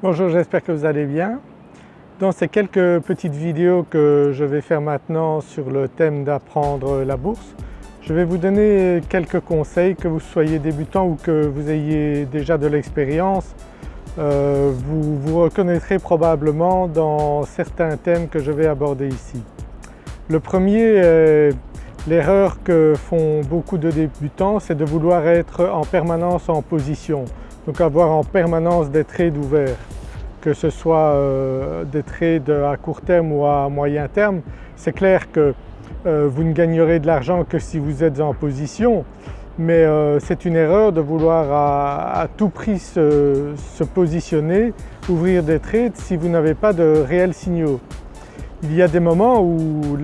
Bonjour, j'espère que vous allez bien. Dans ces quelques petites vidéos que je vais faire maintenant sur le thème d'apprendre la bourse, je vais vous donner quelques conseils que vous soyez débutant ou que vous ayez déjà de l'expérience. Euh, vous vous reconnaîtrez probablement dans certains thèmes que je vais aborder ici. Le premier, l'erreur que font beaucoup de débutants, c'est de vouloir être en permanence en position, donc avoir en permanence des trades ouverts que ce soit euh, des trades à court terme ou à moyen terme, c'est clair que euh, vous ne gagnerez de l'argent que si vous êtes en position mais euh, c'est une erreur de vouloir à, tout prix se, positionner, ouvrir des trades si vous n'avez pas de réels signaux. Il y a des moments où,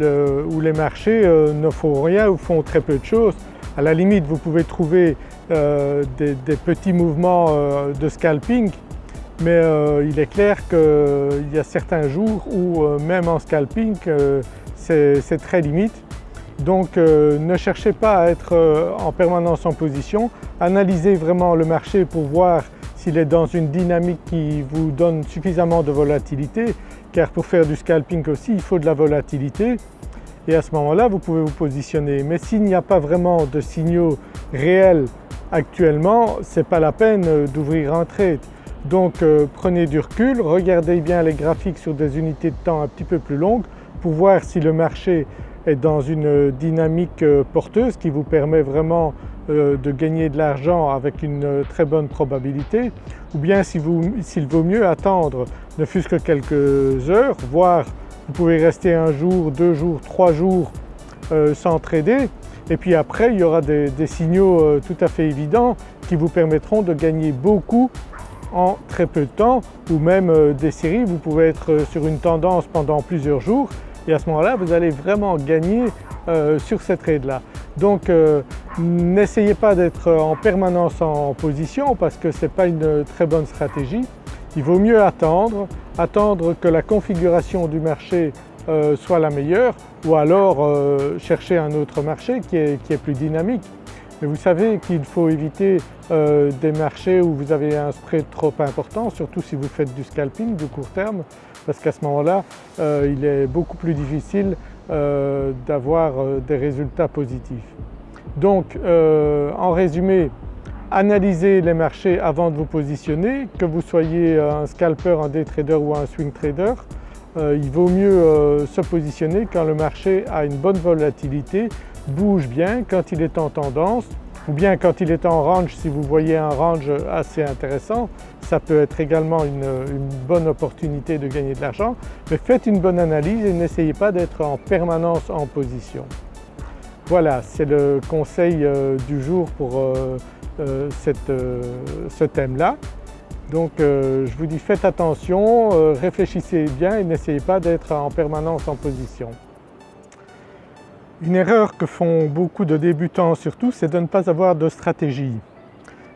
les marchés ne font rien ou font très peu de choses. À la limite vous pouvez trouver des, petits mouvements de scalping mais euh, il est clair qu'il y a certains jours où euh, même en scalping euh, c'est très limite. Donc ne cherchez pas à être en permanence en position, analysez vraiment le marché pour voir s'il est dans une dynamique qui vous donne suffisamment de volatilité car pour faire du scalping aussi il faut de la volatilité et à ce moment-là vous pouvez vous positionner. Mais s'il n'y a pas vraiment de signaux réels actuellement, ce n'est pas la peine d'ouvrir un trade. Donc euh, prenez du recul, regardez bien les graphiques sur des unités de temps un petit peu plus longues pour voir si le marché est dans une dynamique euh, porteuse qui vous permet vraiment euh, de gagner de l'argent avec une très bonne probabilité ou bien s'il vaut mieux attendre ne fût-ce que quelques heures, voire vous pouvez rester un jour, deux jours, trois jours sans trader et puis après il y aura des, signaux tout à fait évidents qui vous permettront de gagner beaucoup en très peu de temps ou même euh, des séries, vous pouvez être euh, sur une tendance pendant plusieurs jours et à ce moment-là vous allez vraiment gagner euh, sur cette trade-là. Donc n'essayez pas d'être en permanence en position parce que ce n'est pas une très bonne stratégie. Il vaut mieux attendre, attendre que la configuration du marché soit la meilleure ou alors chercher un autre marché qui est plus dynamique. Mais vous savez qu'il faut éviter euh, des marchés où vous avez un spread trop important, surtout si vous faites du scalping du court terme, parce qu'à ce moment-là, euh, il est beaucoup plus difficile euh, d'avoir des résultats positifs. Donc en résumé, analysez les marchés avant de vous positionner, que vous soyez un scalper, un day trader ou un swing trader. il vaut mieux se positionner quand le marché a une bonne volatilité bouge bien quand il est en tendance ou bien quand il est en range si vous voyez un range assez intéressant, ça peut être également une, bonne opportunité de gagner de l'argent. Mais faites une bonne analyse et n'essayez pas d'être en permanence en position. Voilà, c'est le conseil euh, du jour pour euh, euh, ce thème-là. Donc je vous dis faites attention, réfléchissez bien et n'essayez pas d'être en permanence en position. Une erreur que font beaucoup de débutants surtout, c'est de ne pas avoir de stratégie.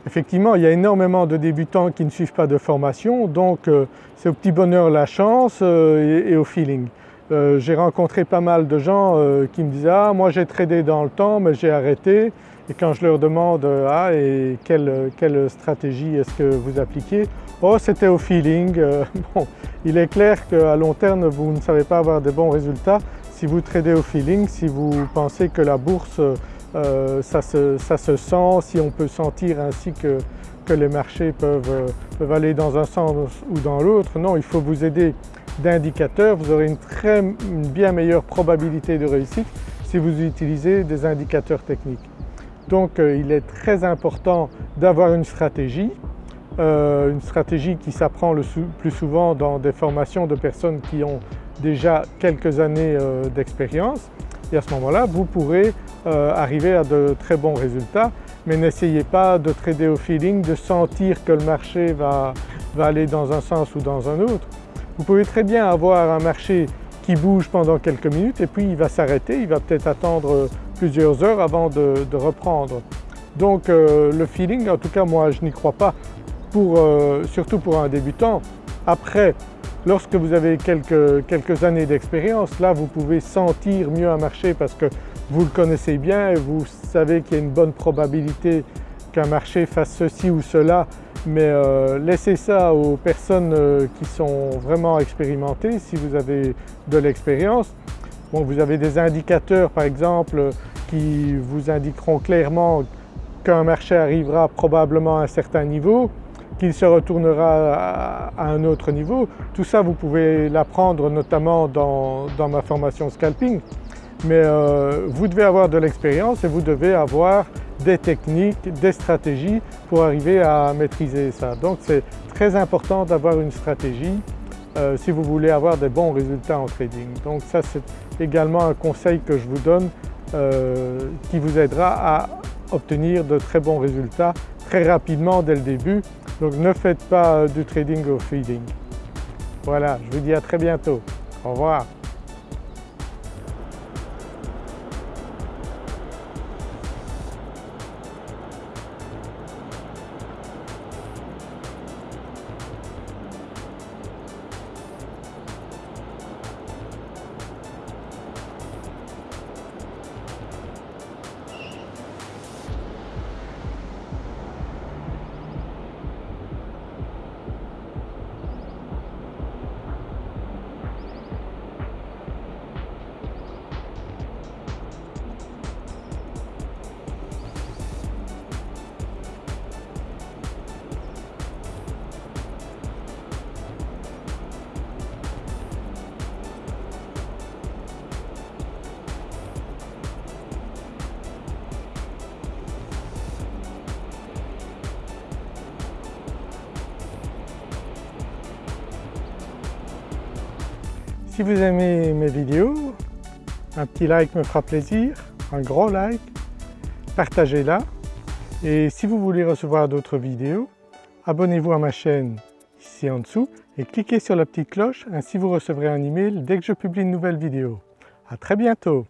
Effectivement, il y a énormément de débutants qui ne suivent pas de formation, donc euh, c'est au petit bonheur la chance euh, et, au feeling. Euh, j'ai rencontré pas mal de gens qui me disaient « Ah, moi j'ai tradé dans le temps mais j'ai arrêté » et quand je leur demande « Ah, et quelle, stratégie est-ce que vous appliquez ?» Oh, c'était au feeling. bon, il est clair qu'à long terme vous ne savez pas avoir de bons résultats si vous tradez au feeling, si vous pensez que la bourse euh, ça, se, sent, si on peut sentir ainsi que, les marchés peuvent, aller dans un sens ou dans l'autre, non il faut vous aider d'indicateurs, vous aurez une, très, bien meilleure probabilité de réussite si vous utilisez des indicateurs techniques. Donc euh, il est très important d'avoir une stratégie, euh, une stratégie qui s'apprend le plus souvent dans des formations de personnes qui ont déjà quelques années euh, d'expérience. Et à ce moment-là vous pourrez arriver à de très bons résultats. Mais n'essayez pas de trader au feeling, de sentir que le marché va, aller dans un sens ou dans un autre. Vous pouvez très bien avoir un marché qui bouge pendant quelques minutes et puis il va s'arrêter, il va peut-être attendre plusieurs heures avant de, reprendre. Donc euh, le feeling, en tout cas moi je n'y crois pas, surtout pour un débutant. Après Lorsque vous avez quelques, années d'expérience, là vous pouvez sentir mieux un marché parce que vous le connaissez bien et vous savez qu'il y a une bonne probabilité qu'un marché fasse ceci ou cela mais euh, laissez ça aux personnes euh, qui sont vraiment expérimentées si vous avez de l'expérience. Vous avez des indicateurs par exemple qui vous indiqueront clairement qu'un marché arrivera probablement à un certain niveau, qu'il se retournera à un autre niveau. Tout ça vous pouvez l'apprendre notamment dans, ma formation scalping mais euh, vous devez avoir de l'expérience et vous devez avoir des techniques, des stratégies pour arriver à maîtriser ça. Donc c'est très important d'avoir une stratégie euh, si vous voulez avoir des bons résultats en trading. Donc ça c'est également un conseil que je vous donne euh, qui vous aidera à obtenir de très bons résultats très rapidement dès le début. Donc ne faites pas du trading au feeding. Voilà, je vous dis à très bientôt. Au revoir. Si vous aimez mes vidéos, un petit like me fera plaisir, un gros like, partagez-la et si vous voulez recevoir d'autres vidéos, abonnez-vous à ma chaîne ici en dessous et cliquez sur la petite cloche, ainsi vous recevrez un email dès que je publie une nouvelle vidéo. À très bientôt